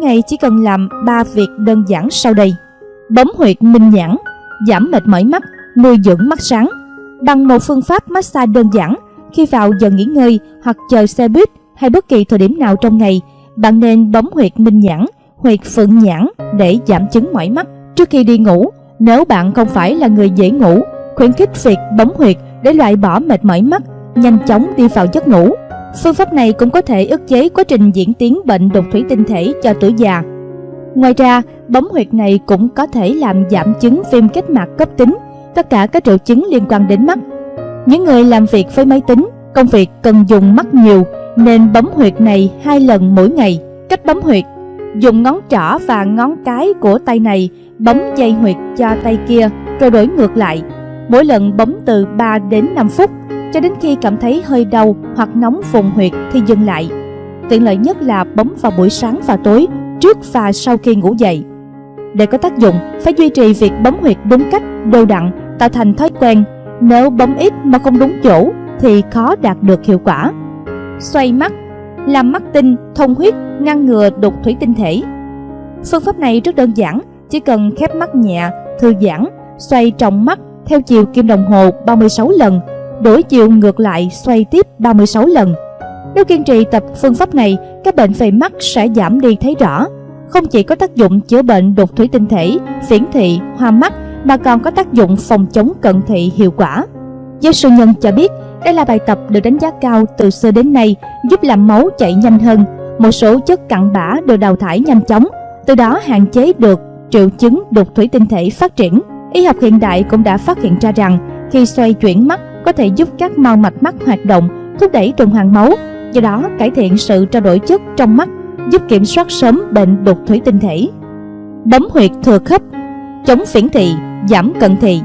ngày chỉ cần làm 3 việc đơn giản sau đây. Bấm huyệt minh nhãn, giảm mệt mỏi mắt, nuôi dưỡng mắt sáng. Bằng một phương pháp massage đơn giản, khi vào giờ nghỉ ngơi hoặc chờ xe buýt hay bất kỳ thời điểm nào trong ngày, bạn nên bấm huyệt minh nhãn, huyệt phượng nhãn để giảm chứng mỏi mắt trước khi đi ngủ. Nếu bạn không phải là người dễ ngủ, khuyến khích việc bấm huyệt để loại bỏ mệt mỏi mắt, nhanh chóng đi vào giấc ngủ. Phương pháp này cũng có thể ức chế quá trình diễn tiến bệnh đục thủy tinh thể cho tuổi già. Ngoài ra, bấm huyệt này cũng có thể làm giảm chứng viêm kết mạc cấp tính, tất cả các triệu chứng liên quan đến mắt. Những người làm việc với máy tính, công việc cần dùng mắt nhiều nên bấm huyệt này hai lần mỗi ngày. Cách bấm huyệt Dùng ngón trỏ và ngón cái của tay này bấm dây huyệt cho tay kia rồi đổi ngược lại. Mỗi lần bấm từ 3 đến 5 phút cho đến khi cảm thấy hơi đau hoặc nóng vùng huyệt thì dừng lại. Tiện lợi nhất là bấm vào buổi sáng và tối, trước và sau khi ngủ dậy. Để có tác dụng, phải duy trì việc bấm huyệt đúng cách, đều đặn, tạo thành thói quen. Nếu bấm ít mà không đúng chỗ thì khó đạt được hiệu quả. Xoay mắt làm mắt tinh, thông huyết, ngăn ngừa đục thủy tinh thể. Phương pháp này rất đơn giản, chỉ cần khép mắt nhẹ, thư giãn, xoay trọng mắt theo chiều kim đồng hồ 36 lần, đổi chiều ngược lại xoay tiếp 36 lần. Nếu kiên trì tập phương pháp này, các bệnh về mắt sẽ giảm đi thấy rõ. Không chỉ có tác dụng chữa bệnh đục thủy tinh thể, phiển thị, hoa mắt mà còn có tác dụng phòng chống cận thị hiệu quả. Giáo sư Nhân cho biết, đây là bài tập được đánh giá cao từ xưa đến nay, giúp làm máu chảy nhanh hơn, một số chất cặn bã được đào thải nhanh chóng, từ đó hạn chế được triệu chứng đục thủy tinh thể phát triển. Y học hiện đại cũng đã phát hiện ra rằng khi xoay chuyển mắt có thể giúp các mao mạch mắt hoạt động, thúc đẩy tuần hoàn máu, do đó cải thiện sự trao đổi chất trong mắt, giúp kiểm soát sớm bệnh đục thủy tinh thể. Bấm huyệt thừa khớp, chống phiển thị, giảm cận thị.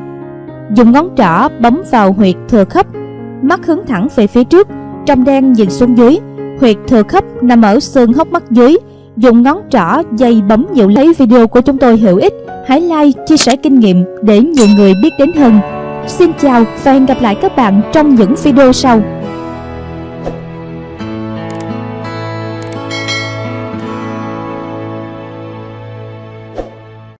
Dùng ngón trỏ bấm vào huyệt thừa khớp, mắt hướng thẳng về phía trước, trong đen nhìn xuống dưới. Huyệt thừa khớp nằm ở xương hốc mắt dưới. Dùng ngón trỏ dây bấm nhiều lấy video của chúng tôi hữu ích. Hãy like, chia sẻ kinh nghiệm để nhiều người biết đến hơn. Xin chào và hẹn gặp lại các bạn trong những video sau.